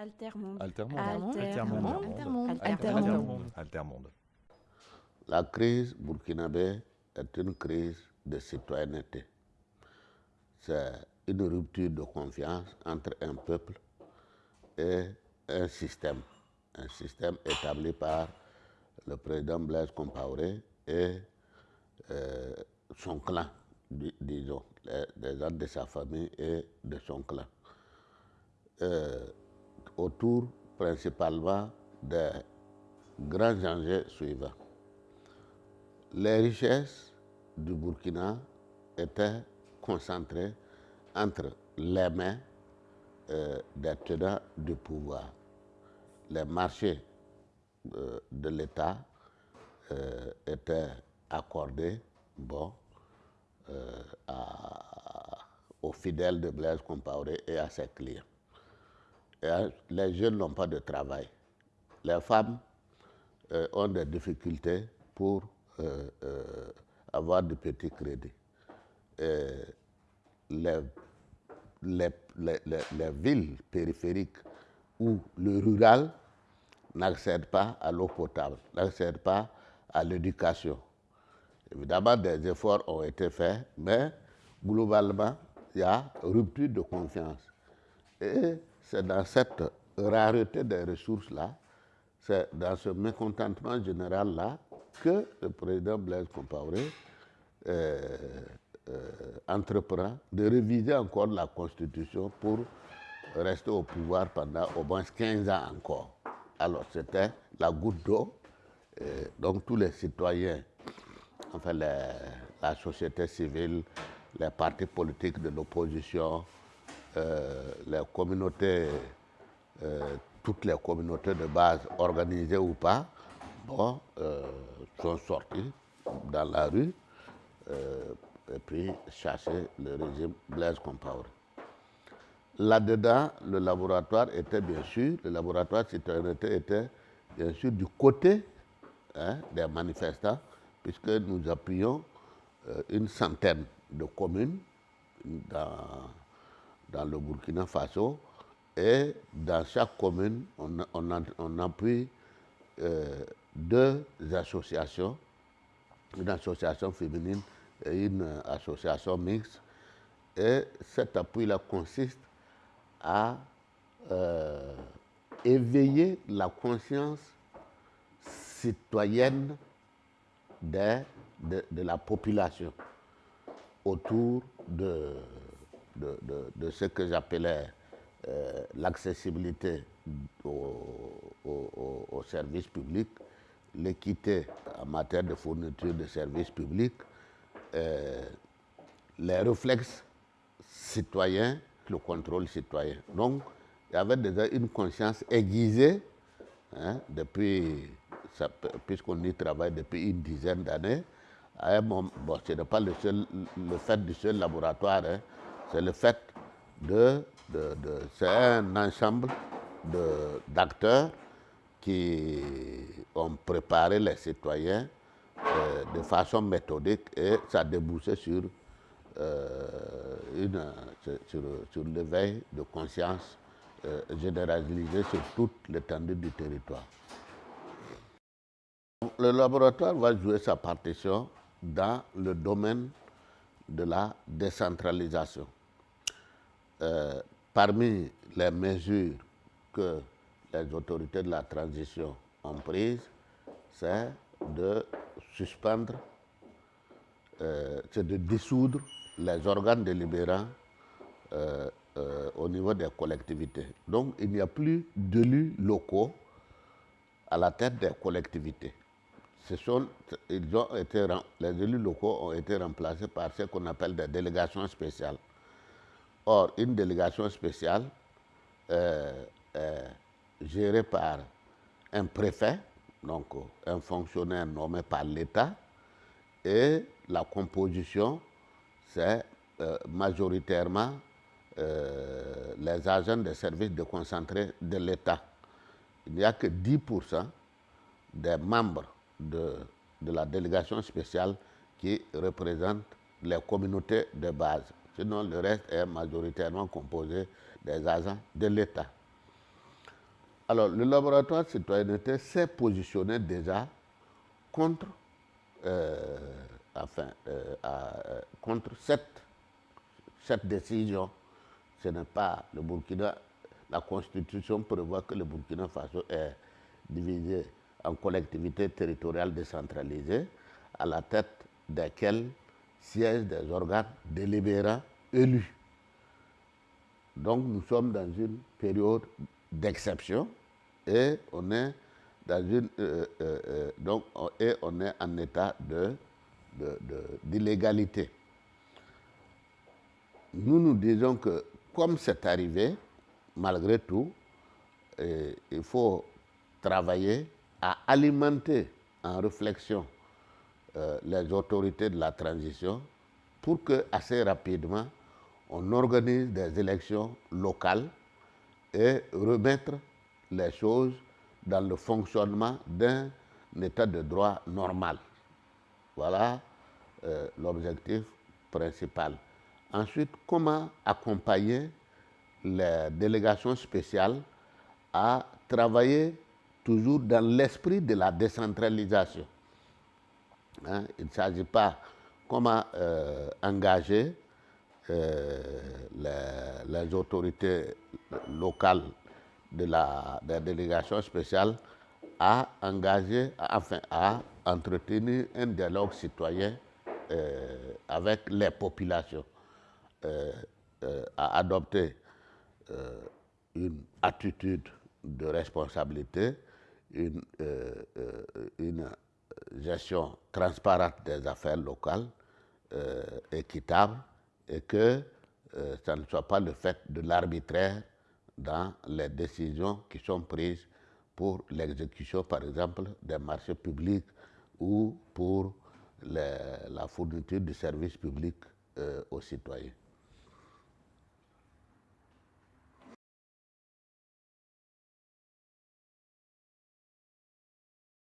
Altermonde. Altermonde. Altermonde. Altermonde. Altermonde. Altermonde. La crise burkinabé est une crise de citoyenneté. C'est une rupture de confiance entre un peuple et un système. Un système établi par le président Blaise Compaoré et euh, son clan, di- disons, les, les gens de sa famille et de son clan. Euh, autour principalement des grands enjeux suivants. Les richesses du Burkina étaient concentrées entre les mains euh, des tenants du pouvoir. Les marchés euh, de l'État euh, étaient accordés bon, aux fidèles de Blaise Compaoré et à ses clients. Les jeunes n'ont pas de travail. Les femmes euh, ont des difficultés pour euh, euh, avoir de petits crédits. Les, les- les- les- les villes périphériques où le rural n'accède pas à l'eau potable, n'accède pas à l'éducation. Évidemment, des efforts ont été faits, mais globalement, il y a rupture de confiance. C'est dans cette rareté des ressources-là, c'est dans ce mécontentement général-là que le président Blaise Compaoré euh, euh, entreprend de réviser encore la Constitution pour rester au pouvoir pendant au moins 15 ans encore. Alors c'était la goutte d'eau. Euh, donc tous les citoyens, enfin la société civile, les partis politiques de l'opposition, les communautés, euh, toutes les communautés de base, organisées ou pas, bon, euh, sont sortis dans la rue euh, et puis chercher le régime Blaise Compaoré. Là-dedans, le laboratoire était bien sûr, le laboratoire citoyenneté était bien sûr du côté hein, des manifestants, puisque nous appuyons euh, une centaine de communes dans, dans le Burkina Faso et dans chaque commune, on, appuie euh, deux associations, une association féminine et une association mixte. Et cet appui-là consiste à euh, éveiller la conscience citoyenne de la population autour de, de, ce que j'appelais euh, l'accessibilité au- au- aux services publics, l'équité en matière de fourniture de services publics, euh, les réflexes citoyens, le contrôle citoyen. Donc, il y avait déjà une conscience aiguisée hein, depuis, puisqu'on y travaille depuis une dizaine d'années. Bon, ce n'est pas le fait du seul laboratoire, hein, c'est le fait de, c'est un ensemble d'acteurs qui ont préparé les citoyens euh, de façon méthodique et ça a débouché sur, euh, une, sur, sur- l'éveil de conscience euh, généralisé sur toute l'étendue du territoire. Le laboratoire va jouer sa partition dans le domaine de la décentralisation. Euh, parmi les mesures que les autorités de la transition ont prises, c'est de suspendre, euh, c'est de dissoudre les organes délibérants euh, au niveau des collectivités. Donc il n'y a plus d'élus locaux à la tête des collectivités. Les élus locaux ont été remplacés par ce qu'on appelle des délégations spéciales. Or, une délégation spéciale euh, est gérée par un préfet, donc euh, un fonctionnaire nommé par l'État, et la composition, c'est euh, majoritairement euh, les agents des services déconcentrés de l'État. Il n'y a que 10% des membres de la délégation spéciale qui représentent les communautés de base. Sinon, le reste est majoritairement composé des agents de l'État. Alors, le laboratoire de citoyenneté s'est positionné déjà contre, euh, euh, euh, contre cette, cette décision. Ce n'est pas le Burkina. La Constitution prévoit que le Burkina Faso est divisé en collectivités territoriales décentralisées, à la tête desquelles siègent des organes délibérants élus. Donc nous sommes dans une période d'exception et on est dans une euh, euh, euh, donc et on est en état de d'illégalité. nous nous disons que comme c'est arrivé, malgré tout, il faut travailler à alimenter en réflexion les autorités de la transition pour que assez rapidement on organise des élections locales et remettre les choses dans le fonctionnement d'un état de droit normal. Voilà euh, l'objectif principal. Ensuite, comment accompagner les délégations spéciales à travailler toujours dans l'esprit de la décentralisation? Hein, il ne s'agit pas comment euh, engager euh, les, autorités locales de la, délégation spéciale à engager, enfin à entretenir un dialogue citoyen euh, avec les populations, euh, à adopter une attitude de responsabilité, une gestion transparente des affaires locales, équitable, et que euh, ça ne soit pas le fait de l'arbitraire dans les décisions qui sont prises pour l'exécution, par exemple, des marchés publics ou pour la fourniture de services publics euh, aux citoyens.